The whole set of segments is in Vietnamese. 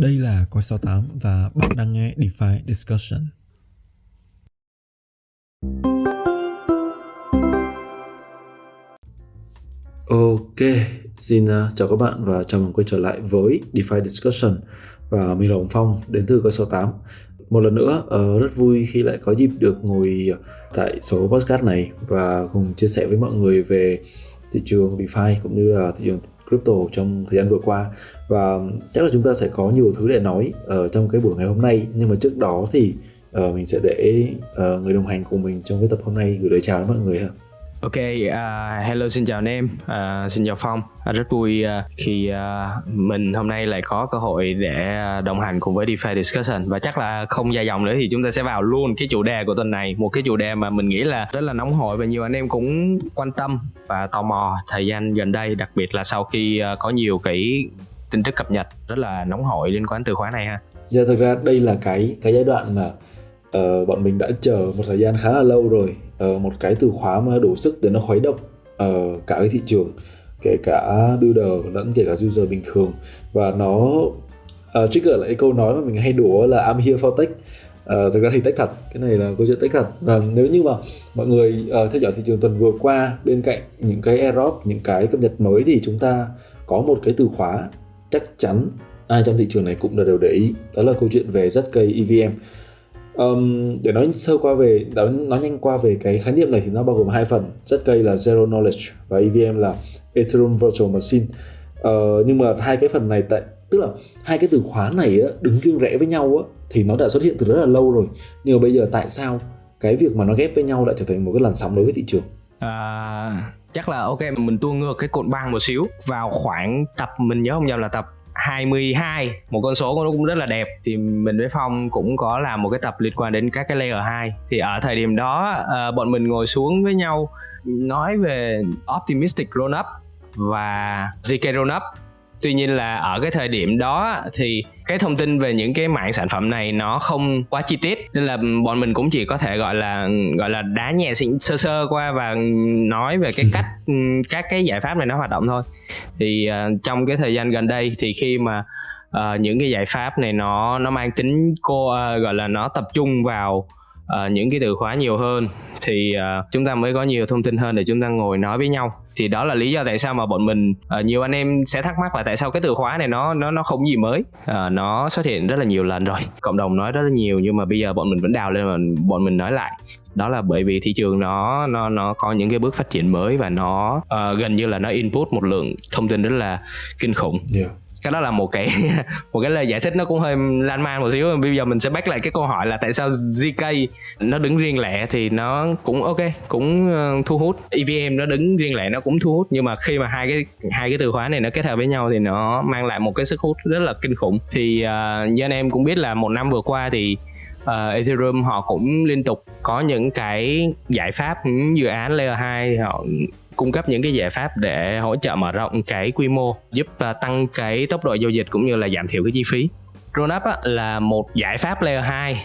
Đây là Coi 68 và bạn đang nghe DeFi Discussion. Ok, xin uh, chào các bạn và chào mừng quay trở lại với DeFi Discussion và mình là Hồng Phong đến từ Coi 68. Một lần nữa, uh, rất vui khi lại có dịp được ngồi tại số podcast này và cùng chia sẻ với mọi người về thị trường DeFi cũng như là thị trường crypto trong thời gian vừa qua và chắc là chúng ta sẽ có nhiều thứ để nói ở trong cái buổi ngày hôm nay nhưng mà trước đó thì uh, mình sẽ để uh, người đồng hành cùng mình trong cái tập hôm nay gửi lời chào đến mọi người ha. Ok, uh, hello xin chào anh em, uh, xin chào Phong. Uh, rất vui uh, khi uh, mình hôm nay lại có cơ hội để đồng hành cùng với DeFi Discussion và chắc là không dài dòng nữa thì chúng ta sẽ vào luôn cái chủ đề của tuần này, một cái chủ đề mà mình nghĩ là rất là nóng hổi và nhiều anh em cũng quan tâm và tò mò thời gian gần đây, đặc biệt là sau khi uh, có nhiều cái tin tức cập nhật rất là nóng hổi liên quan từ khóa này ha. Dạ thực ra đây là cái cái giai đoạn mà uh, bọn mình đã chờ một thời gian khá là lâu rồi uh, một cái từ khóa mà đủ sức để nó khuấy động uh, cả cái thị trường kể cả builder lẫn kể cả user bình thường. Và nó uh, trigger lại câu nói mà mình hay đùa là I'm here for tech. Uh, thực ra thì tech thật cái này là câu chuyện tech thật. Và nếu như mà mọi người uh, theo dõi thị trường tuần vừa qua bên cạnh những cái airdrop những cái cập nhật mới thì chúng ta có một cái từ khóa chắc chắn ai trong thị trường này cũng đều để ý. Đó là câu chuyện về ZK EVM um, để nói sơ qua về nói nhanh qua về cái khái niệm này thì nó bao gồm hai phần. ZK là zero knowledge và EVM là Ethereum virtual machine. Uh, nhưng mà hai cái phần này tại tức là hai cái từ khóa này á, đứng riêng rẽ với nhau á, thì nó đã xuất hiện từ rất là lâu rồi. Nhưng mà bây giờ tại sao cái việc mà nó ghép với nhau lại trở thành một cái làn sóng đối với thị trường? À, chắc là ok mình tua ngược cái cột băng một xíu vào khoảng tập mình nhớ không nhầm là tập 22 một con số nó cũng rất là đẹp. Thì mình với Phong cũng có làm một cái tập liên quan đến các cái layer 2 thì ở thời điểm đó uh, bọn mình ngồi xuống với nhau nói về optimistic roll up và ZK roll up tuy nhiên là ở cái thời điểm đó thì cái thông tin về những cái mạng sản phẩm này nó không quá chi tiết. Nên là bọn mình cũng chỉ có thể gọi là gọi là đá nhẹ sơ sơ qua và nói về cái cách các cái giải pháp này nó hoạt động thôi. Thì uh, trong cái thời gian gần đây thì khi mà uh, những cái giải pháp này nó nó mang tính cô uh, gọi là nó tập trung vào uh, những cái từ khóa nhiều hơn thì uh, chúng ta mới có nhiều thông tin hơn để chúng ta ngồi nói với nhau thì đó là lý do tại sao mà bọn mình uh, nhiều anh em sẽ thắc mắc là tại sao cái từ khóa này nó nó nó không gì mới. Uh, nó xuất hiện rất là nhiều lần rồi. Cộng đồng nói rất là nhiều nhưng mà bây giờ bọn mình vẫn đào lên và bọn mình nói lại. Đó là bởi vì thị trường nó nó nó có những cái bước phát triển mới và nó uh, gần như là nó input một lượng thông tin rất là kinh khủng. Yeah cái đó là một cái một cái lời giải thích nó cũng hơi lan man một xíu. Bây giờ mình sẽ bắt lại cái câu hỏi là tại sao ZK nó đứng riêng lẻ thì nó cũng ok cũng ờ, thu hút. EVM nó đứng riêng lẻ nó cũng thu hút nhưng mà khi mà hai cái hai cái từ khóa này nó kết hợp với nhau thì nó mang lại một cái sức hút rất là kinh khủng. Thì uh, như anh em cũng biết là một năm vừa qua thì uh, Ethereum họ cũng liên tục có những cái giải pháp những dự án layer 2 họ cung cấp những cái giải pháp để hỗ trợ mở rộng cái quy mô giúp ờ, tăng cái tốc độ giao dịch cũng như là giảm thiểu cái chi phí. Rollup là một giải pháp layer 2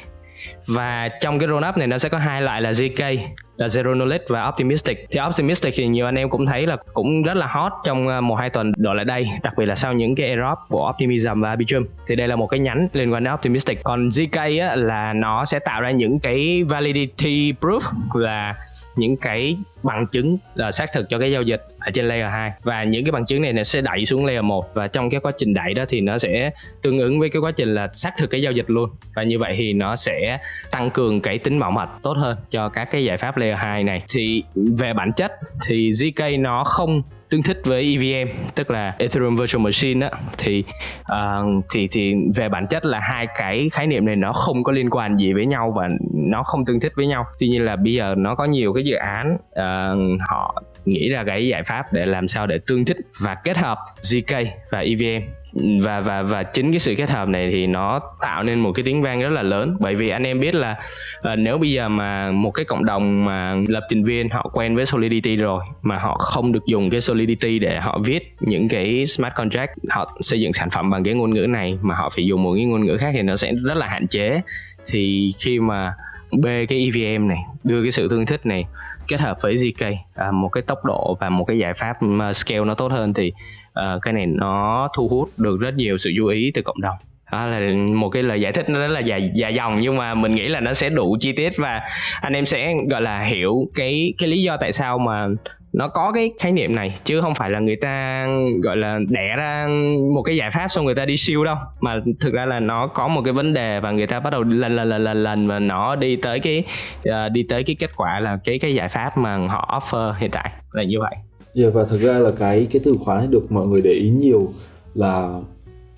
và trong cái rollup này nó sẽ có hai loại là ZK là Zero Knowledge và Optimistic. Thì Optimistic thì nhiều anh em cũng thấy là cũng rất là hot trong ờ, một hai tuần đổ lại đây đặc biệt là sau những cái airdrop của Optimism và Arbitrum. Thì đây là một cái nhánh liên quan đến Optimistic. Còn ZK á, là nó sẽ tạo ra những cái validity proof là những cái bằng chứng uh, xác thực cho cái giao dịch ở trên layer 2 và những cái bằng chứng này nó sẽ đẩy xuống layer 1 và trong cái quá trình đẩy đó thì nó sẽ tương ứng với cái quá trình là xác thực cái giao dịch luôn. Và như vậy thì nó sẽ tăng cường cái tính bảo mật tốt hơn cho các cái giải pháp layer 2 này. Thì về bản chất thì ZK nó không tương thích với EVM tức là Ethereum Virtual Machine á thì uh, thì thì về bản chất là hai cái khái niệm này nó không có liên quan gì với nhau và nó không tương thích với nhau. Tuy nhiên là bây giờ nó có nhiều cái dự án uh, họ nghĩ ra cái giải pháp để làm sao để tương thích và kết hợp ZK và EVM và và và chính cái sự kết hợp này thì nó tạo nên một cái tiếng vang rất là lớn. Bởi vì anh em biết là uh, nếu bây giờ mà một cái cộng đồng mà lập trình viên họ quen với Solidity rồi mà họ không được dùng cái Solidity để họ viết những cái smart contract họ xây dựng sản phẩm bằng cái ngôn ngữ này mà họ phải dùng một cái ngôn ngữ khác thì nó sẽ rất là hạn chế. Thì khi mà bê cái EVM này đưa cái sự tương thích này kết hợp với ZK à, một cái tốc độ và một cái giải pháp scale nó tốt hơn thì uh, cái này nó thu hút được rất nhiều sự chú ý từ cộng đồng đó là một cái lời giải thích nó rất là dài dài dòng nhưng mà mình nghĩ là nó sẽ đủ chi tiết và anh em sẽ gọi là hiểu cái cái lý do tại sao mà nó có cái khái niệm này chứ không phải là người ta gọi là đẻ ra một cái giải pháp xong người ta đi siêu đâu mà thực ra là nó có một cái vấn đề và người ta bắt đầu lần lần lần lần lần và nó đi tới cái uh, đi tới cái kết quả là cái cái giải pháp mà họ offer hiện tại là như vậy. Yeah, và thực ra là cái cái từ khóa này được mọi người để ý nhiều là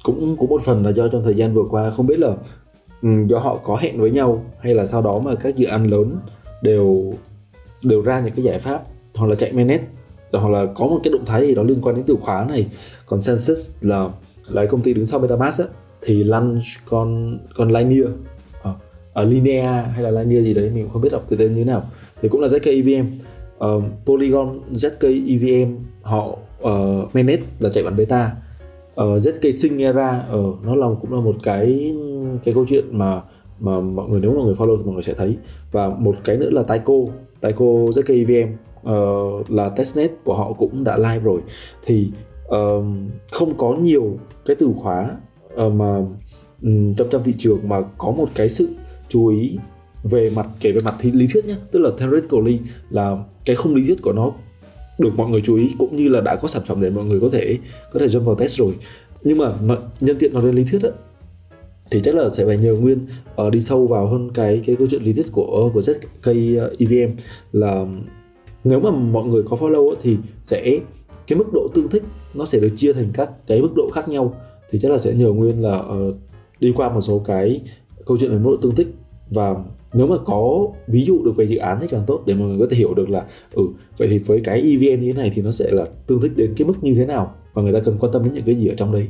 cũng cũng một phần là do trong thời gian vừa qua không biết là um, do họ có hẹn với nhau hay là sau đó mà các dự án lớn đều đều ra những cái giải pháp hoặc là chạy mainnet hoặc là có một cái động thái gì đó liên quan đến từ khóa này. Còn Consensus là là công ty đứng sau MetaMask á, thì launch con con Linear ở ờ, uh, uh, Linea hay là Linear gì đấy mình cũng không biết đọc từ tên như thế nào. Thì cũng là ZK EVM uh, Polygon ZK EVM họ uh, mainnet là chạy bản beta. Ờ, uh, ZK Sync Era uh, ờ, nó là cũng là một cái cái câu chuyện mà mà mọi người nếu mà người follow thì mọi người sẽ thấy. Và một cái nữa là Taiko. Taiko ZK EVM uh, là testnet của họ cũng đã live rồi. Thì uh, không có nhiều cái từ khóa uh, mà um, trong trong thị trường mà có một cái sự chú ý về mặt kể về mặt lý thuyết nhé tức là theoretically là cái không lý thuyết của nó được mọi người chú ý cũng như là đã có sản phẩm để mọi người có thể có thể jump vào test rồi. Nhưng mà nhân tiện nói đến lý thuyết á thì chắc là sẽ phải nhờ nguyên uh, đi sâu vào hơn cái cái câu chuyện lý thuyết của của ZK ờ, EVM là nếu mà mọi người có follow thì sẽ cái mức độ tương thích nó sẽ được chia thành các cái mức độ khác nhau. Thì chắc là sẽ nhờ nguyên là uh, đi qua một số cái câu chuyện về mức độ tương thích và nếu mà có ví dụ được về dự án thì càng tốt để mọi người có thể hiểu được là ừ vậy thì với cái EVM như thế này thì nó sẽ là tương thích đến cái mức như thế nào và người ta cần quan tâm đến những cái gì ở trong đây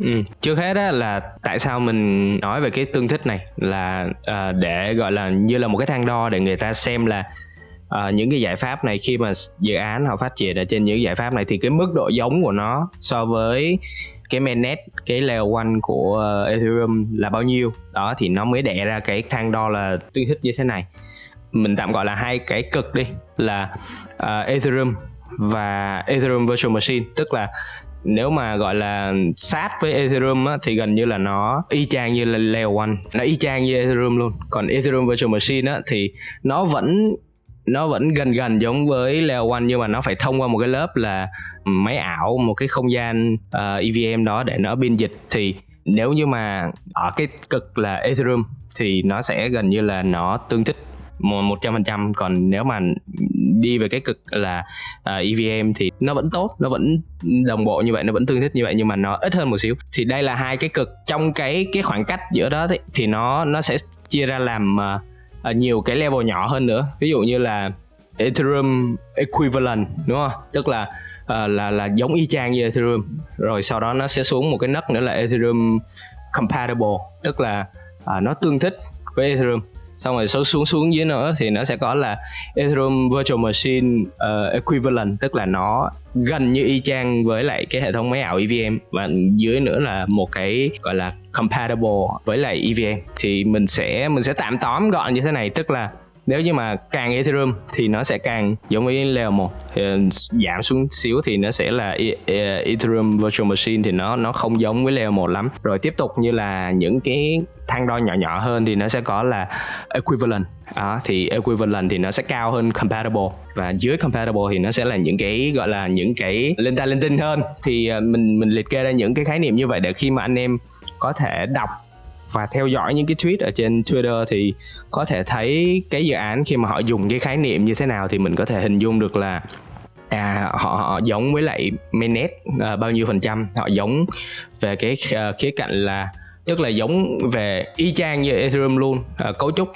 Ừ. Trước hết á là tại sao mình nói về cái tương thích này là uh, để gọi là như là một cái thang đo để người ta xem là uh, những cái giải pháp này khi mà dự án họ phát triển ở trên những giải pháp này thì cái mức độ giống của nó so với cái mainnet cái layer one của ờ, ethereum là bao nhiêu? Đó thì nó mới đẻ ra cái thang đo là tương thích như thế này. Mình tạm gọi là hai cái cực đi là uh, ethereum và ethereum virtual machine. Tức là nếu mà gọi là sát với Ethereum á, thì gần như là nó y chang như là Layer One. Nó y chang như Ethereum luôn. Còn Ethereum Virtual Machine á, thì nó vẫn nó vẫn gần gần giống với Layer One nhưng mà nó phải thông qua một cái lớp là máy ảo một cái không gian ờ, uh, EVM đó để nó biên dịch. Thì nếu như mà ở cái cực là Ethereum thì nó sẽ gần như là nó tương thích một trăm phần trăm. Còn nếu mà đi về cái cực là ờ, uh, EVM thì nó vẫn tốt nó vẫn đồng bộ như vậy nó vẫn tương thích như vậy nhưng mà nó ít hơn một xíu. Thì đây là hai cái cực. Trong cái cái khoảng cách giữa đó thì, thì nó nó sẽ chia ra làm uh, uh, nhiều cái level nhỏ hơn nữa. Ví dụ như là Ethereum equivalent đúng không? Tức là uh, là là giống y chang như Ethereum. Rồi sau đó nó sẽ xuống một cái nấc nữa là Ethereum compatible. Tức là uh, nó tương thích với Ethereum xong rồi số xuống xuống dưới nữa thì nó sẽ có là Ethereum Virtual Machine uh, Equivalent tức là nó gần như y chang với lại cái hệ thống máy ảo EVM và dưới nữa là một cái gọi là compatible với lại EVM thì mình sẽ mình sẽ tạm tóm gọn như thế này tức là nếu như mà càng Ethereum thì nó sẽ càng giống với layer 1 thì ờ, giảm xuống xíu thì nó sẽ là e, e, Ethereum Virtual Machine thì nó nó không giống với layer 1 lắm. Rồi tiếp tục như là những cái thang đo nhỏ nhỏ hơn thì nó sẽ có là equivalent. Đó, thì equivalent thì nó sẽ cao hơn compatible. Và dưới compatible thì nó sẽ là những cái gọi là những cái lên ta lên tinh hơn. Thì ờ, mình mình liệt kê ra những cái khái niệm như vậy để khi mà anh em có thể đọc và theo dõi những cái tweet ở trên Twitter thì có thể thấy cái dự án khi mà họ dùng cái khái niệm như thế nào thì mình có thể hình dung được là à họ họ giống với lại mainnet à, bao nhiêu phần trăm họ giống về cái uh, khía cạnh là tức là giống về y chang như Ethereum luôn uh, cấu trúc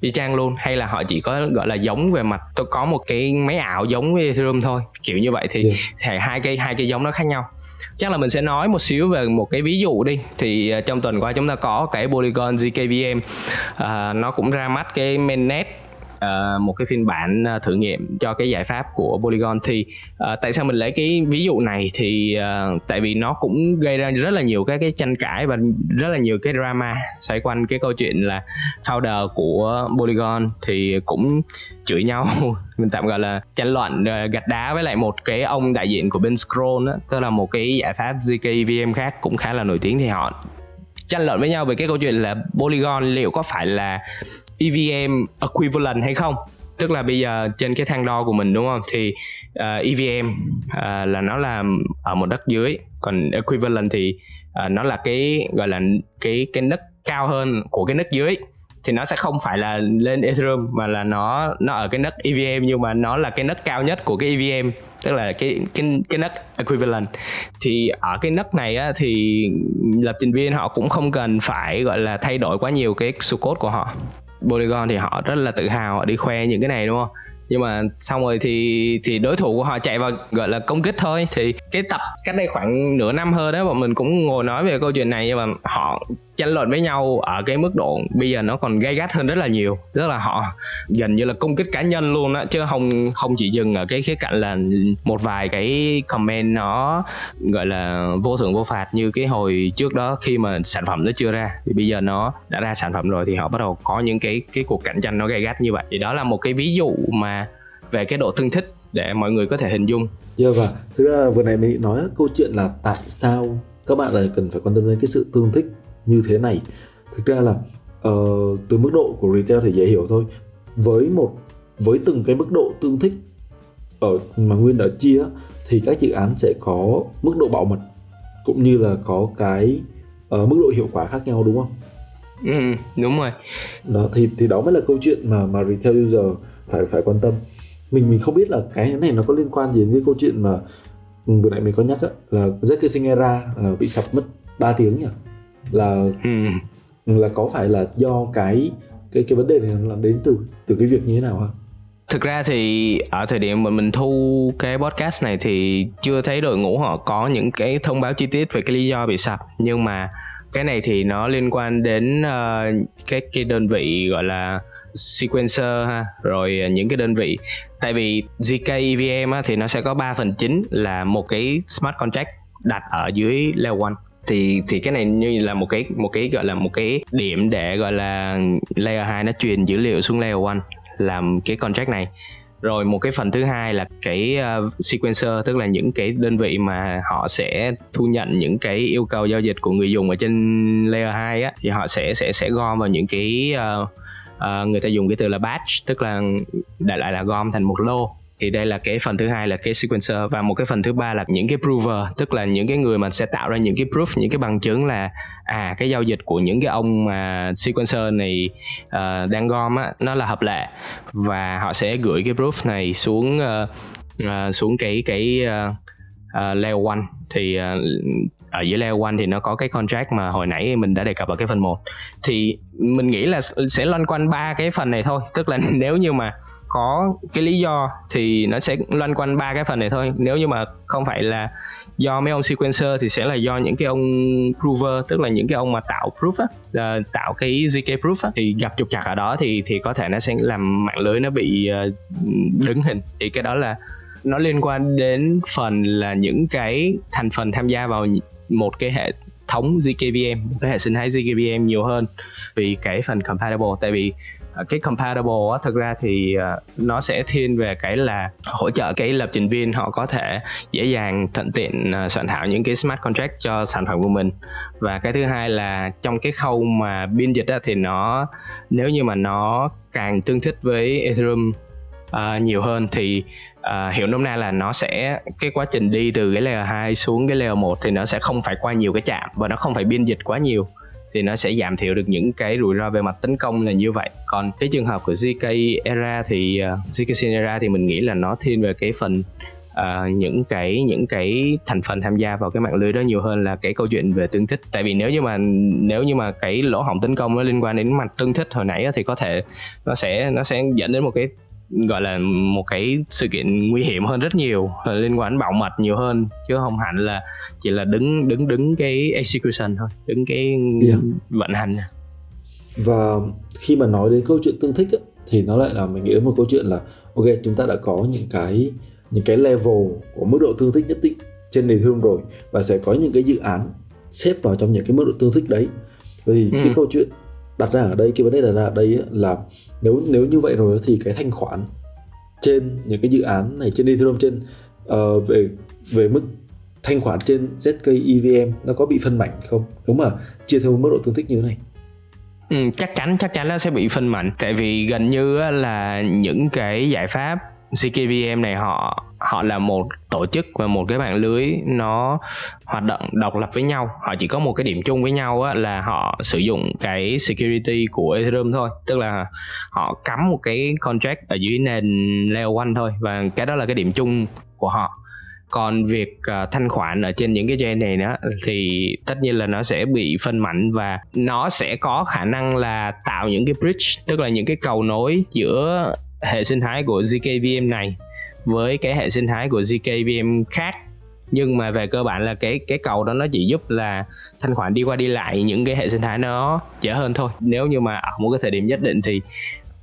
y chang luôn hay là họ chỉ có gọi là giống về mặt tôi có một cái máy ảo giống với Ethereum thôi kiểu như vậy thì, yeah. hai cái hai cái giống nó khác nhau chắc là mình sẽ nói một xíu về một cái ví dụ đi. Thì à, trong tuần qua chúng ta có cái Polygon ZKVM à, nó cũng ra mắt cái mainnet uh, một cái phiên bản uh, thử nghiệm cho cái giải pháp của Polygon. Thì uh, tại sao mình lấy cái ví dụ này thì uh, tại vì nó cũng gây ra rất là nhiều các cái tranh cãi và rất là nhiều cái drama xoay quanh cái câu chuyện là founder của Polygon thì cũng chửi nhau. Mình tạm gọi là tranh luận gạch đá với lại một cái ông đại diện của bên Scroll đó tức là một cái giải pháp zk VM khác cũng khá là nổi tiếng thì họ tranh luận với nhau về cái câu chuyện là Polygon liệu có phải là EVM equivalent hay không? Tức là bây giờ trên cái thang đo của mình đúng không? Thì ờ, uh, EVM uh, ờ, là nó là ở một đất dưới còn equivalent thì uh, nó là cái gọi là cái cái nấc cao hơn của cái nấc dưới. Thì nó sẽ không phải là lên Ethereum mà là nó nó ở cái nấc EVM nhưng mà nó là cái nấc cao nhất của cái EVM tức là cái cái cái nấc equivalent. Thì ở cái nấc này á, thì lập trình viên họ cũng không cần phải gọi là thay đổi quá nhiều cái số code của họ. Polygon thì họ rất là tự hào, họ đi khoe những cái này, đúng không? Nhưng mà xong rồi thì thì đối thủ của họ chạy vào, gọi là, công kích thôi. Thì cái tập cách đây khoảng nửa năm hơn đó bọn mình cũng ngồi nói về câu chuyện này, nhưng mà họ tranh luận với nhau ở cái mức độ bây giờ nó còn gay gắt hơn rất là nhiều. Tức là họ gần như là công kích cá nhân luôn á chứ không không chỉ dừng ở cái khía cạnh là một vài cái comment nó gọi là vô thưởng vô phạt như cái hồi trước đó khi mà sản phẩm nó chưa ra. Thì bây giờ nó đã ra sản phẩm rồi thì họ bắt đầu có những cái cái cuộc cạnh tranh nó gay gắt như vậy. Thì đó là một cái ví dụ mà về cái độ tương thích để mọi người có thể hình dung. Yeah, và thực ra vừa này mình nói câu chuyện là tại sao các bạn lại cần phải quan tâm đến cái sự tương thích như thế này thực ra là uh, từ mức độ của retail thì dễ hiểu thôi với một với từng cái mức độ tương thích ở mà nguyên đã chia thì các dự án sẽ có mức độ bảo mật cũng như là có cái uh, mức độ hiệu quả khác nhau đúng không? Ừ, đúng rồi. Đó thì thì đó mới là câu chuyện mà mà retail user phải phải quan tâm. Mình mình không biết là cái này nó có liên quan gì đến cái câu chuyện mà ừ, vừa nãy mình có nhắc á, là Zk Singera là bị sập mất 3 tiếng nhỉ? Là ừ. là có phải là do cái cái cái vấn đề này là đến từ từ cái việc như thế nào không? Thực ra thì ở thời điểm mà mình thu cái podcast này thì chưa thấy đội ngũ họ có những cái thông báo chi tiết về cái lý do bị sập nhưng mà cái này thì nó liên quan đến uh, cái cái đơn vị gọi là sequencer ha rồi những cái đơn vị tại vì zk EVM á, thì nó sẽ có 3 phần chính là một cái smart contract đặt ở dưới layer 1 thì thì cái này như là một cái một cái gọi là một cái điểm để gọi là layer 2 nó truyền dữ liệu xuống layer 1 làm cái contract này. Rồi một cái phần thứ hai là cái uh, sequencer tức là những cái đơn vị mà họ sẽ thu nhận những cái yêu cầu giao dịch của người dùng ở trên layer 2 á thì họ sẽ sẽ sẽ gom vào những cái uh, uh, người ta dùng cái từ là batch tức là đại lại là gom thành một lô thì đây là cái phần thứ hai là cái sequencer và một cái phần thứ ba là những cái prover tức là những cái người mà sẽ tạo ra những cái proof những cái bằng chứng là à cái giao dịch của những cái ông mà sequencer này uh, đang gom á nó là hợp lệ. Và họ sẽ gửi cái proof này xuống uh, uh, xuống cái cái uh, uh, layer one. Thì uh, ở dưới layer one thì nó có cái contract mà hồi nãy mình đã đề cập ở cái phần 1 thì mình nghĩ là sẽ loanh quanh ba cái phần này thôi. Tức là nếu như mà có cái lý do thì nó sẽ loanh quanh ba cái phần này thôi. Nếu như mà không phải là do mấy ông sequencer thì sẽ là do những cái ông prover, tức là những cái ông mà tạo proof á ờ, tạo cái zk proof á. Thì gặp trục trặc ở đó thì thì có thể nó sẽ làm mạng lưới nó bị ờ, đứng hình. Thì cái đó là nó liên quan đến phần là những cái thành phần tham gia vào một cái hệ thống ZKVM một cái hệ sinh thái ZKVM nhiều hơn vì cái phần compatible. Tại vì à, cái compatible á thực ra thì uh, nó sẽ thiên về cái là hỗ trợ cái lập trình viên họ có thể dễ dàng thuận tiện uh, soạn thảo những cái smart contract cho sản phẩm của mình. Và cái thứ hai là trong cái khâu mà biên dịch á, thì nó nếu như mà nó càng tương thích với Ethereum uh, nhiều hơn thì uh, hiểu nôm na là nó sẽ cái quá trình đi từ cái layer 2 xuống cái layer 1 thì nó sẽ không phải qua nhiều cái chạm và nó không phải biên dịch quá nhiều thì nó sẽ giảm thiểu được những cái rủi ro về mặt tấn công là như vậy. Còn cái trường hợp của ZK era thì ờ, uh, ZK era thì mình nghĩ là nó thiên về cái phần uh, những cái những cái thành phần tham gia vào cái mạng lưới đó nhiều hơn là cái câu chuyện về tương thích. Tại vì nếu như mà nếu như mà cái lỗ hổng tấn công nó liên quan đến mặt tương thích hồi nãy thì có thể nó sẽ nó sẽ dẫn đến một cái gọi là một cái sự kiện nguy hiểm hơn rất nhiều liên quan đến bảo mật nhiều hơn chứ không hẳn là chỉ là đứng đứng đứng cái execution thôi đứng cái yeah. vận hành và khi mà nói đến câu chuyện tương thích ấy, thì nó lại là mình nghĩ đến một câu chuyện là ok chúng ta đã có những cái những cái level của mức độ tương thích nhất định trên nền thương rồi và sẽ có những cái dự án xếp vào trong những cái mức độ tương thích đấy vì ừ. cái câu chuyện đặt ra ở đây cái vấn đề đặt ra ở đây là nếu nếu như vậy rồi thì cái thanh khoản trên những cái dự án này trên Ethereum trên uh, về về mức thanh khoản trên ZK EVM nó có bị phân mảnh không? Đúng mà chia theo mức độ tương thích như thế này. Ừ, chắc chắn chắc chắn nó sẽ bị phân mảnh. Tại vì gần như là những cái giải pháp CKVM này họ họ là một tổ chức và một cái mạng lưới nó hoạt động độc lập với nhau. Họ chỉ có một cái điểm chung với nhau á, là họ sử dụng cái security của Ethereum thôi. Tức là họ cắm một cái contract ở dưới nền layer 1 thôi và cái đó là cái điểm chung của họ. Còn việc uh, thanh khoản ở trên những cái chain này nữa thì tất nhiên là nó sẽ bị phân mảnh và nó sẽ có khả năng là tạo những cái bridge tức là những cái cầu nối giữa hệ sinh thái của zkVM này với cái hệ sinh thái của zkVM khác. Nhưng mà về cơ bản là cái cái cầu đó nó chỉ giúp là thanh khoản đi qua đi lại những cái hệ sinh thái nó dễ hơn thôi. Nếu như mà ở một cái thời điểm nhất định thì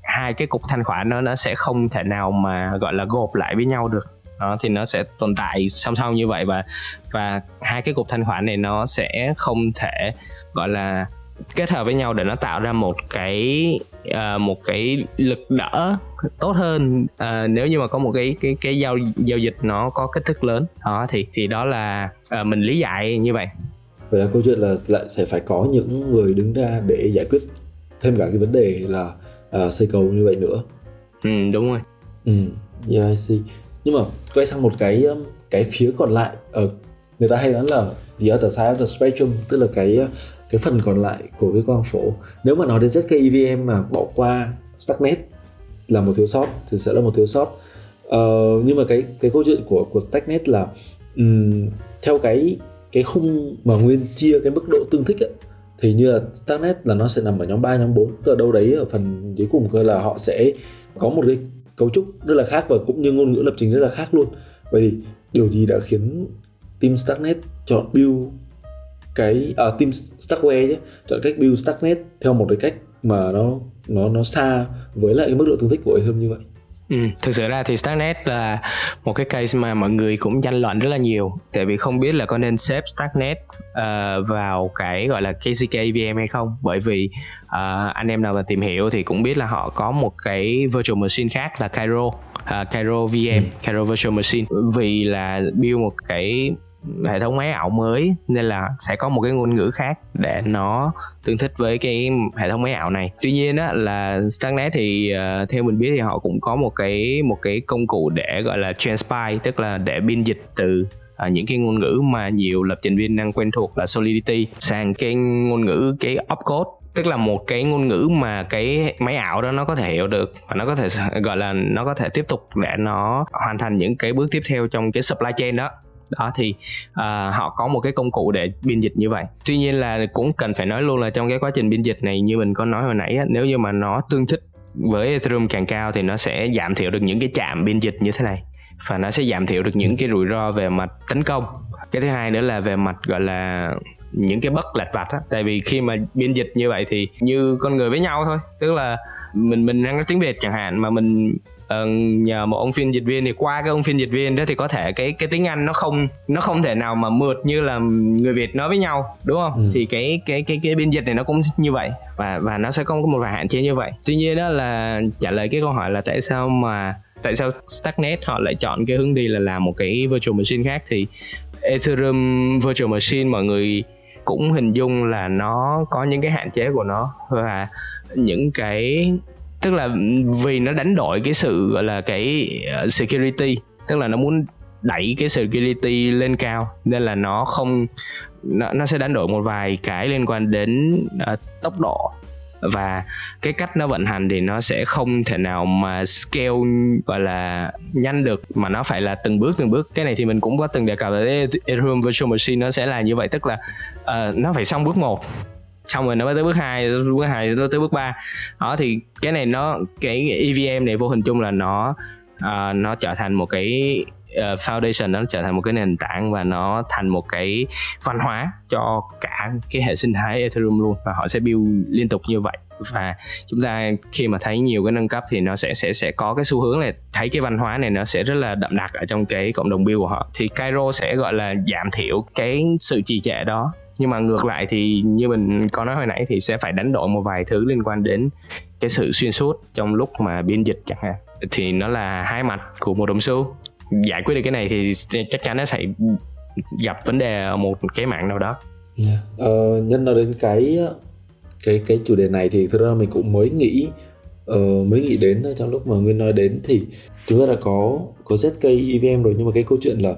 hai cái cục thanh khoản nó nó sẽ không thể nào mà, gọi là, gộp lại với nhau được. Đó, thì nó sẽ tồn tại song song như vậy và và hai cái cục thanh khoản này nó sẽ không thể, gọi là kết hợp với nhau để nó tạo ra một cái uh, một cái lực đỡ tốt hơn. Uh, nếu như mà có một cái cái cái giao giao dịch nó có kích thước lớn đó thì thì đó là uh, mình lý giải như vậy. Vậy là câu chuyện là lại sẽ phải có những người đứng ra để giải quyết thêm cả cái vấn đề là uh, xây cầu như vậy nữa. Ừ đúng rồi. Ừ yeah I see. Nhưng mà quay sang một cái cái phía còn lại ở người ta hay nói là the other side of the spectrum tức là cái cái phần còn lại của cái quang phổ. Nếu mà nói đến ZK EVM mà bỏ qua Stacknet là một thiếu sót thì sẽ là một thiếu sót. Uh, nhưng mà cái cái câu chuyện của của Stacknet là um, theo cái cái khung mà nguyên chia cái mức độ tương thích ấy, thì như là Stacknet là nó sẽ nằm ở nhóm 3, nhóm 4 tức là đâu đấy ở phần dưới cùng cơ là họ sẽ có một cái cấu trúc rất là khác và cũng như ngôn ngữ lập trình rất là khác luôn. Vậy thì điều gì đã khiến team Stacknet chọn build cái à, team Stackware chứ chọn cách build Stacknet theo một cái cách mà nó nó nó xa với lại cái mức độ tương thích của Ethereum như vậy. Ừ, thực sự ra thì Starknet là một cái case mà mọi người cũng tranh luận rất là nhiều. Tại vì không biết là có nên xếp Starknet uh, vào cái gọi là KCK VM hay không. Bởi vì uh, anh em nào mà tìm hiểu thì cũng biết là họ có một cái virtual machine khác là Cairo uh, Cairo VM, ừ. Cairo Virtual Machine. Vì là build một cái hệ thống máy ảo mới nên là sẽ có một cái ngôn ngữ khác để nó tương thích với cái hệ thống máy ảo này. Tuy nhiên á là Starknet thì uh, theo mình biết thì họ cũng có một cái một cái công cụ để gọi là transpile tức là để biên dịch từ À, những cái ngôn ngữ mà nhiều lập trình viên đang quen thuộc là Solidity sang cái ngôn ngữ cái opcode. Tức là một cái ngôn ngữ mà cái máy ảo đó nó có thể hiểu được và nó có thể gọi là nó có thể tiếp tục để nó hoàn thành những cái bước tiếp theo trong cái supply chain đó đó thì uh, họ có một cái công cụ để biên dịch như vậy. Tuy nhiên là cũng cần phải nói luôn là trong cái quá trình biên dịch này như mình có nói hồi nãy á, nếu như mà nó tương thích với Ethereum càng cao thì nó sẽ giảm thiểu được những cái chạm biên dịch như thế này. Và nó sẽ giảm thiểu được những cái rủi ro về mặt tấn công. Cái thứ hai nữa là về mặt gọi là những cái bất lạch vặt á. Tại vì khi mà biên dịch như vậy thì như con người với nhau thôi. Tức là mình mình đang nói tiếng việt chẳng hạn mà mình uh, nhờ một ông phiên dịch viên thì qua cái ông phiên dịch viên đó thì có thể cái cái tiếng Anh nó không nó không thể nào mà mượt như là người Việt nói với nhau đúng không? Ừ. Thì cái cái cái cái biên dịch này nó cũng như vậy và và nó sẽ có một vài hạn chế như vậy. Tuy nhiên đó là trả lời cái câu hỏi là tại sao mà tại sao Stacknet họ lại chọn cái hướng đi là làm một cái virtual machine khác thì Ethereum virtual machine mọi người cũng hình dung là nó có những cái hạn chế của nó. Và những cái tức là vì nó đánh đổi cái sự gọi là cái ờ, security tức là nó muốn đẩy cái security lên cao nên là nó không nó, nó sẽ đánh đổi một vài cái liên quan đến uh, tốc độ. Và cái cách nó vận hành thì nó sẽ không thể nào mà scale gọi là nhanh được mà nó phải là từng bước từng bước. Cái này thì mình cũng có từng đề cập tới Ethereum Virtual Machine nó sẽ là như vậy. Tức là uh, nó phải xong bước một. Xong rồi nó mới tới bước 2 bước hai nó tới bước 3 đó thì cái này nó cái EVM này vô hình chung là nó uh, nó trở thành một cái uh, foundation nó trở thành một cái nền tảng và nó thành một cái văn hóa cho cả cái hệ sinh thái Ethereum luôn và họ sẽ build liên tục như vậy. Và chúng ta khi mà thấy nhiều cái nâng cấp thì nó sẽ sẽ sẽ có cái xu hướng là thấy cái văn hóa này nó sẽ rất là đậm đặc ở trong cái cộng đồng build của họ. Thì Cairo sẽ gọi là giảm thiểu cái sự trì trệ đó nhưng mà ngược lại thì như mình có nói hồi nãy thì sẽ phải đánh đổi một vài thứ liên quan đến cái sự xuyên suốt trong lúc mà biên dịch chẳng hạn. Thì nó là hai mặt của một đồng xu. Giải quyết được cái này thì chắc chắn nó sẽ gặp vấn đề ở một cái mạng nào đó. Yeah. ờ, nhân nói đến cái cái cái chủ đề này thì thực ra mình cũng mới nghĩ uh, mới nghĩ đến trong lúc mà nguyên nói đến thì chúng ta đã có có zk evm rồi. Nhưng mà cái câu chuyện là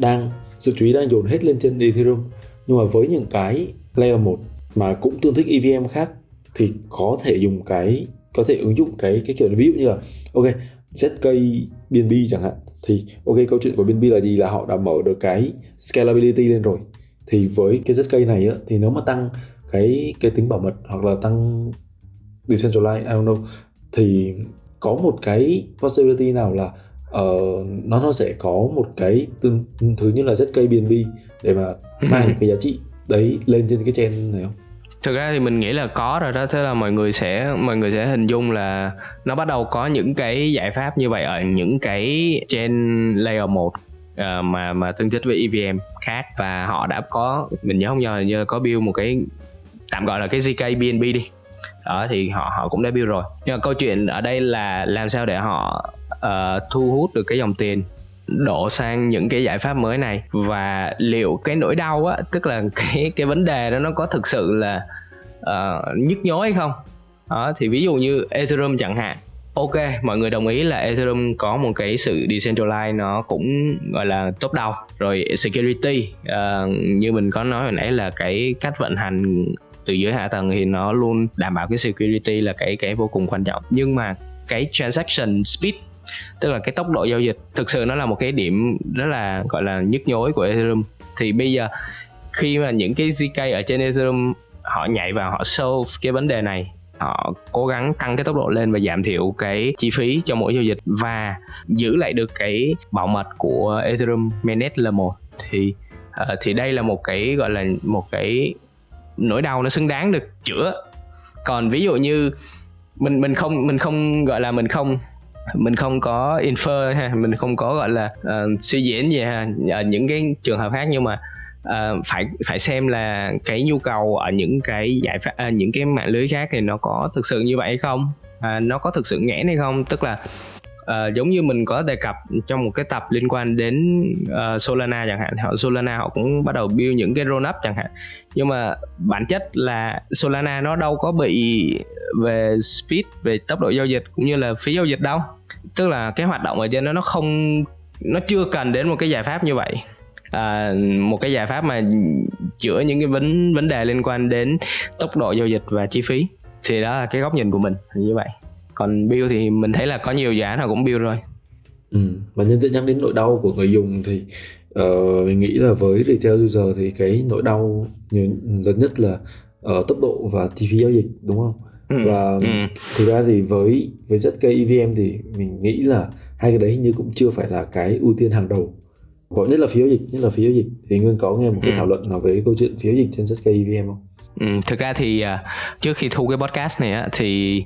đang sự chú ý đang dồn hết lên trên ethereum nhưng mà với những cái layer 1 mà cũng tương thích evm khác thì có thể dùng cái có thể ứng dụng cái cái kiểu ví dụ như là ok zk bnb chẳng hạn thì ok câu chuyện của bnb là gì? Là họ đã mở được cái scalability lên rồi. Thì với cái zk này á, thì nếu mà tăng cái cái tính bảo mật hoặc là tăng decentralized I don't know thì có một cái possibility nào là uh, nó nó sẽ có một cái tương thứ như là ZK BNB để mà mang ừ. cái giá trị đấy lên trên cái chain này không? thực ra thì mình nghĩ là có rồi đó thế là mọi người sẽ mọi người sẽ hình dung là nó bắt đầu có những cái giải pháp như vậy ở những cái trên layer 1 uh, ờ, mà mà tương thích với EVM khác và họ đã có mình nhớ không nhớ như có build một cái tạm gọi là cái ZK BNB đi đó thì họ họ cũng đã build rồi nhưng mà câu chuyện ở đây là làm sao để họ uh, thu hút được cái dòng tiền đổ sang những cái giải pháp mới này. Và liệu cái nỗi đau á tức là cái cái vấn đề đó nó có thực sự là uh, nhức nhối hay không? Đó thì ví dụ như Ethereum chẳng hạn. Ok mọi người đồng ý là Ethereum có một cái sự decentralized nó cũng gọi là top đầu rồi security uh, như mình có nói hồi nãy là cái cách vận hành từ dưới hạ tầng thì nó luôn đảm bảo cái security là cái cái vô cùng quan trọng. Nhưng mà cái transaction speed tức là cái tốc độ giao dịch thực sự nó là một cái điểm rất là gọi là nhức nhối của Ethereum. Thì bây giờ khi mà những cái ZK ở trên Ethereum họ nhảy vào họ solve cái vấn đề này họ cố gắng tăng cái tốc độ lên và giảm thiểu cái chi phí cho mỗi giao dịch và giữ lại được cái bảo mật của Ethereum mainnet L1 thì uh, thì đây là một cái gọi là một cái nỗi đau nó xứng đáng được chữa. Còn ví dụ như mình mình không mình không gọi là mình không mình không có infer ha mình không có gọi là uh, suy diễn gì ha. Ở những cái trường hợp khác nhưng mà uh, phải phải xem là cái nhu cầu ở những cái giải pháp uh, những cái mạng lưới khác thì nó có thực sự như vậy hay không uh, nó có thực sự nghẽn hay không. Tức là à, giống như mình có đề cập trong một cái tập liên quan đến uh, Solana chẳng hạn. Họ Solana họ cũng bắt đầu build những cái roll up chẳng hạn. Nhưng mà bản chất là Solana nó đâu có bị về speed về tốc độ giao dịch cũng như là phí giao dịch đâu. Tức là cái hoạt động ở trên đó nó không nó chưa cần đến một cái giải pháp như vậy. À, một cái giải pháp mà chữa những cái vấn vấn đề liên quan đến tốc độ giao dịch và chi phí. Thì đó là cái góc nhìn của mình như vậy còn build thì mình thấy là có nhiều dự án họ cũng build rồi ừ. và nhân tiện nhắc đến nỗi đau của người dùng thì uh, mình nghĩ là với retail user thì cái nỗi đau nhiều lớn nhất là ở uh, tốc độ và chi phí giao dịch đúng không ừ. và ừ. thực ra thì với với ZK EVM thì mình nghĩ là hai cái đấy hình như cũng chưa phải là cái ưu tiên hàng đầu gọi nhất là phí giao dịch nhất là phí giao dịch thì nguyên có nghe một cái ừ. thảo luận nào về câu chuyện phí giao dịch trên ZK EVM không Ừ, thực ra thì uh, trước khi thu cái podcast này á, thì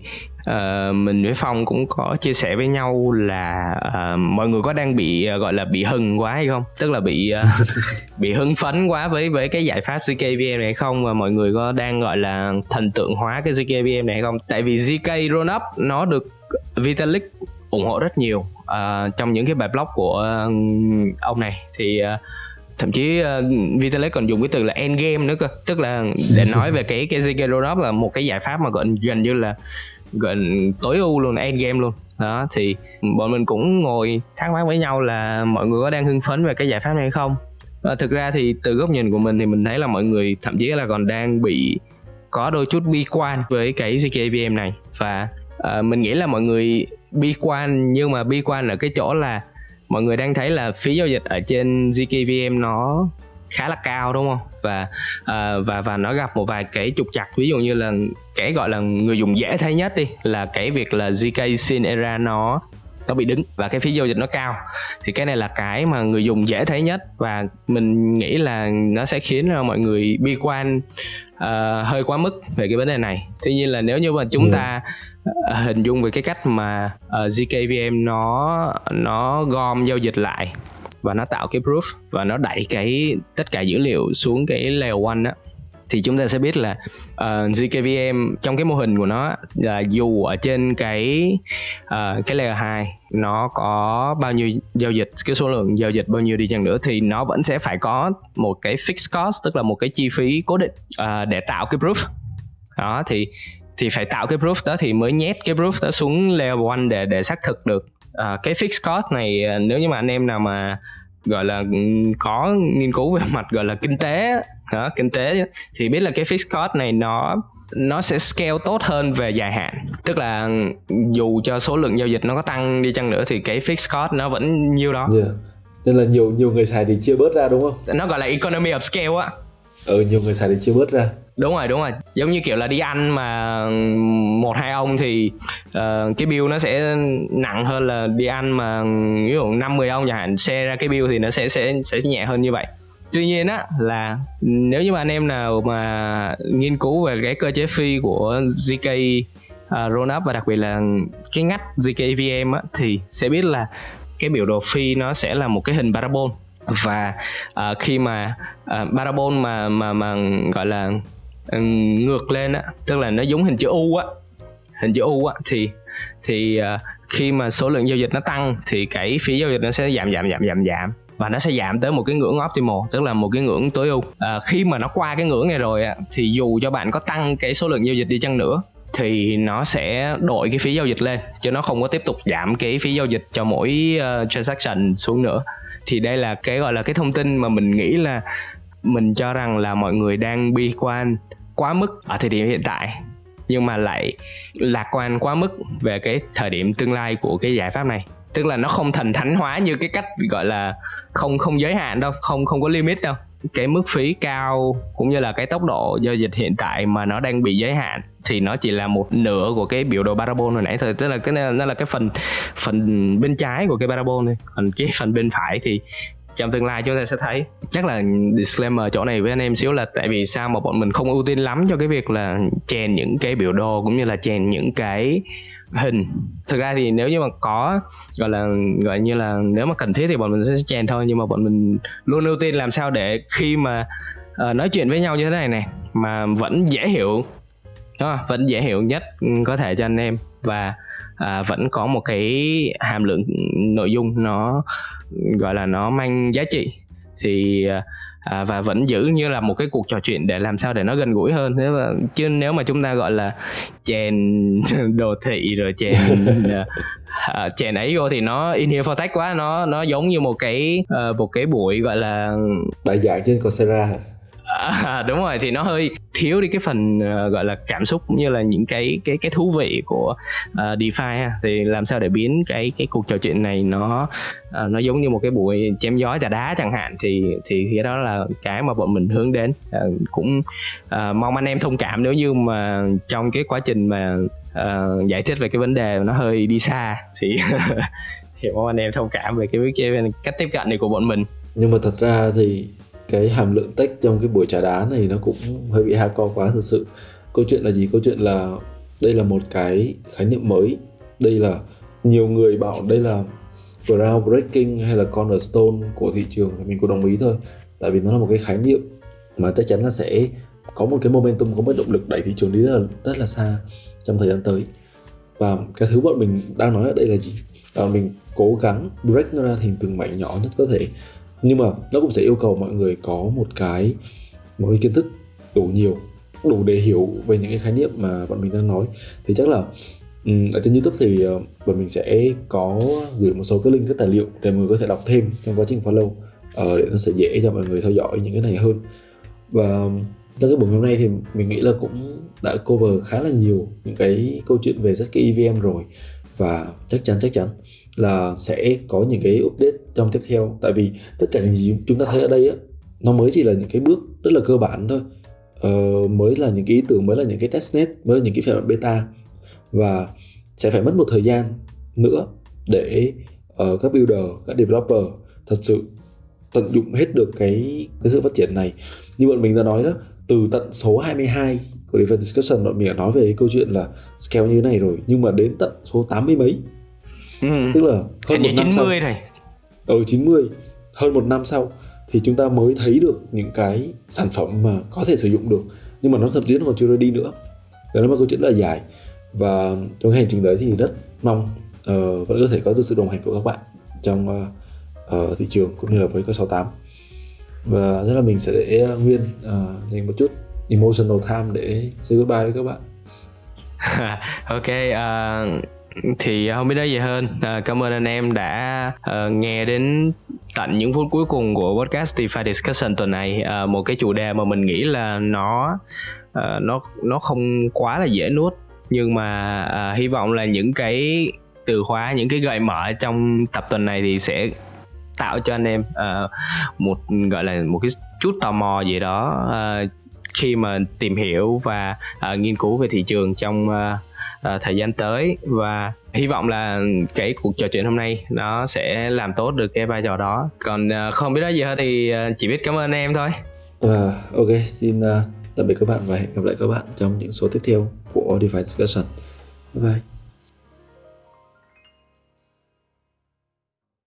uh, mình với phong cũng có chia sẻ với nhau là uh, mọi người có đang bị uh, gọi là bị hừng quá hay không? Tức là bị uh, bị hưng phấn quá với với cái giải pháp zkvm này không? Và mọi người có đang gọi là thần tượng hóa cái zkvm này hay không? Tại vì zk roll up nó được vitalik ủng hộ rất nhiều uh, trong những cái bài blog của uh, ông này. Thì uh, thậm chí uh, Vitalik còn dùng cái từ là end game nữa cơ. Tức là để nói về cái cái ZK Roll là một cái giải pháp mà gần gần như là gần tối ưu luôn end game luôn. Đó thì bọn mình cũng ngồi thắc mắc với nhau là mọi người có đang hưng phấn về cái giải pháp này hay không? Và thực ra thì từ góc nhìn của mình thì mình thấy là mọi người thậm chí là còn đang bị có đôi chút bi quan với cái ZKVM này. Và uh, mình nghĩ là mọi người bi quan nhưng mà bi quan ở cái chỗ là mọi người đang thấy là phí giao dịch ở trên ZKVM nó khá là cao đúng không? Và uh, và và nó gặp một vài cái trục chặt ví dụ như là cái gọi là người dùng dễ thấy nhất đi là cái việc là ZK Sin Era nó nó bị đứng và cái phí giao dịch nó cao. Thì cái này là cái mà người dùng dễ thấy nhất và mình nghĩ là nó sẽ khiến cho mọi người bi quan uh, hơi quá mức về cái vấn đề này. Tuy nhiên là nếu như mà chúng ừ. ta uh, hình dung về cái cách mà uh, zkvm nó nó gom giao dịch lại và nó tạo cái proof và nó đẩy cái tất cả dữ liệu xuống cái layer one á. Thì chúng ta sẽ biết là ờ, uh, zkVM trong cái mô hình của nó là dù ở trên cái uh, cái layer 2 nó có bao nhiêu giao dịch cái số lượng giao dịch bao nhiêu đi chăng nữa thì nó vẫn sẽ phải có một cái fixed cost tức là một cái chi phí cố định uh, để tạo cái proof. Đó thì thì phải tạo cái proof đó thì mới nhét cái proof đó xuống layer 1 để để xác thực được uh, cái fixed cost này nếu như mà anh em nào mà gọi là có nghiên cứu về mặt gọi là kinh tế đó, kinh tế thì biết là cái fixed cost này nó nó sẽ scale tốt hơn về dài hạn. Tức là dù cho số lượng giao dịch nó có tăng đi chăng nữa thì cái fixed cost nó vẫn nhiêu đó. Yeah. nên là nhiều nhiều người xài thì chia bớt ra đúng không? Nó gọi là economy of scale á ừ nhiều người xài thì chia bớt ra. Đúng rồi đúng rồi. Giống như kiểu là đi ăn mà một hai ông thì uh, cái bill nó sẽ nặng hơn là đi ăn mà ví dụ năm mười ông chẳng hạn xe ra cái bill thì nó sẽ sẽ sẽ nhẹ hơn như vậy. Tuy nhiên á là nếu như mà anh em nào mà nghiên cứu về cái cơ chế phi của zk uh, roll và đặc biệt là cái ngắt zk evm á thì sẽ biết là cái biểu đồ phi nó sẽ là một cái hình parabol và uh, khi mà ờ, uh, parabol mà mà mà gọi là ừ, ngược lên á tức là nó giống hình chữ U á hình chữ U á thì thì uh, khi mà số lượng giao dịch nó tăng thì cái phí giao dịch nó sẽ giảm giảm giảm giảm giảm. Và nó sẽ giảm tới một cái ngưỡng optimal tức là một cái ngưỡng tối ưu. À, khi mà nó qua cái ngưỡng này rồi á thì dù cho bạn có tăng cái số lượng giao dịch đi chăng nữa thì nó sẽ đổi cái phí giao dịch lên chứ nó không có tiếp tục giảm cái phí giao dịch cho mỗi uh, transaction xuống nữa thì đây là cái, gọi là cái thông tin mà mình nghĩ là mình cho rằng là mọi người đang bi quan quá mức ở thời điểm hiện tại, nhưng mà lại lạc quan quá mức về cái thời điểm tương lai của cái giải pháp này. Tức là nó không thành thánh hóa như cái cách, gọi là không không giới hạn đâu, không không có limit đâu cái mức phí cao cũng như là cái tốc độ giao dịch hiện tại mà nó đang bị giới hạn thì nó chỉ là một nửa của cái biểu đồ parabol hồi nãy thôi. Tức là cái, nó là cái phần phần bên trái của cái parabol thôi. Còn cái phần bên phải thì trong tương lai chúng ta sẽ thấy. Chắc là disclaimer chỗ này với anh em xíu là tại vì sao mà bọn mình không ưu tiên lắm cho cái việc là chèn những cái biểu đồ cũng như là chèn những cái hình. Thực ra thì nếu như mà có gọi là gọi như là nếu mà cần thiết thì bọn mình sẽ chèn thôi nhưng mà bọn mình luôn ưu tiên làm sao để khi mà uh, nói chuyện với nhau như thế này này mà vẫn dễ hiểu. Đúng không? vẫn dễ hiểu nhất ừ, có thể cho anh em. Và à, vẫn có một cái hàm lượng nội dung nó gọi là nó mang giá trị. Thì à, và vẫn giữ như là một cái cuộc trò chuyện để làm sao để nó gần gũi hơn. Nếu mà chứ nếu mà chúng ta gọi là chèn đồ thị rồi chèn à, chèn ấy vô thì nó in here for tech quá nó nó giống như một cái uh, một cái buổi gọi là bài giảng trên Coursera à, đúng rồi thì nó hơi thiếu đi cái phần uh, gọi là cảm xúc như là những cái cái cái thú vị của uh, DeFi ha. thì làm sao để biến cái cái cuộc trò chuyện này nó uh, nó giống như một cái buổi chém gió trà đá chẳng hạn. Thì thì cái đó là cái mà bọn mình hướng đến. Uh, cũng uh, mong anh em thông cảm nếu như mà trong cái quá trình mà uh, giải thích về cái vấn đề nó hơi đi xa thì thì mong anh em thông cảm về cái, cái cách tiếp cận này của bọn mình. Nhưng mà thật ra thì cái hàm lượng tech trong cái buổi trà đá này nó cũng hơi bị hardcore quá thực sự. Câu chuyện là gì? Câu chuyện là đây là một cái khái niệm mới. Đây là nhiều người bảo đây là groundbreaking hay là cornerstone của thị trường, thì mình cũng đồng ý thôi. Tại vì nó là một cái khái niệm mà chắc chắn là sẽ có một cái momentum, có một động lực đẩy thị trường đi rất là rất là xa trong thời gian tới. Và cái thứ bọn mình đang nói ở đây là gì? Là mình cố gắng break nó ra thành từng mảnh nhỏ nhất có thể nhưng mà nó cũng sẽ yêu cầu mọi người có một cái một cái kiến thức đủ nhiều đủ để hiểu về những cái khái niệm mà bọn mình đang nói. Thì chắc là ở trên youtube thì ờ, bọn mình sẽ có gửi một số cái link các tài liệu để mọi người có thể đọc thêm trong quá trình follow uh, để nó sẽ dễ cho mọi người theo dõi những cái này hơn. Và trong cái buổi hôm nay thì mình nghĩ là cũng đã cover khá là nhiều những cái câu chuyện về ZK EVM rồi và chắc chắn chắc chắn là sẽ có những cái update trong tiếp theo. Tại vì tất cả những gì chúng ta thấy ở đây á nó mới chỉ là những cái bước rất là cơ bản thôi. Ờ, mới là những cái ý tưởng mới là những cái testnet mới là những cái phiên bản beta. Và sẽ phải mất một thời gian nữa để uh, các builder các developer thật sự tận dụng hết được cái cái sự phát triển này. Như bọn mình đã nói đó từ tận số 22 của Defense Discussion bọn mình đã nói về cái câu chuyện là scale như thế này rồi nhưng mà đến tận số 80 mấy. Ừ. tức là hơn một năm 90 sau rồi ở ừ, 90 hơn một năm sau thì chúng ta mới thấy được những cái sản phẩm mà có thể sử dụng được nhưng mà nó thậm chí nó còn chưa ready nữa. Đó là một câu chuyện rất là dài. Và trong hành trình đấy thì rất mong uh, vẫn có thể có được sự đồng hành của các bạn trong uh, uh, thị trường cũng như là với c 68 và rất là mình sẽ để nguyên uh, dành một chút emotional time để say goodbye với các bạn. Ok uh, thì không biết nói gì hơn. À, cảm ơn anh em đã uh, nghe đến tận những phút cuối cùng của podcast DeFi Discussion tuần này. Uh, một cái chủ đề mà mình nghĩ là nó uh, nó nó không quá là dễ nuốt nhưng mà uh, hy vọng là những cái từ khóa những cái gợi mở trong tập tuần này thì sẽ tạo cho anh em uh, một gọi là một cái chút tò mò gì đó uh, khi mà tìm hiểu và uh, nghiên cứu về thị trường trong uh, uh, thời gian tới. Và hy vọng là cái cuộc trò chuyện hôm nay nó sẽ làm tốt được cái vai trò đó. Còn uh, không biết nói gì hơn thì uh, chỉ biết cảm ơn em thôi. Uh, ok xin uh, tạm biệt các bạn và hẹn gặp lại các bạn trong những số tiếp theo của DeFi Discussion. Bye bye.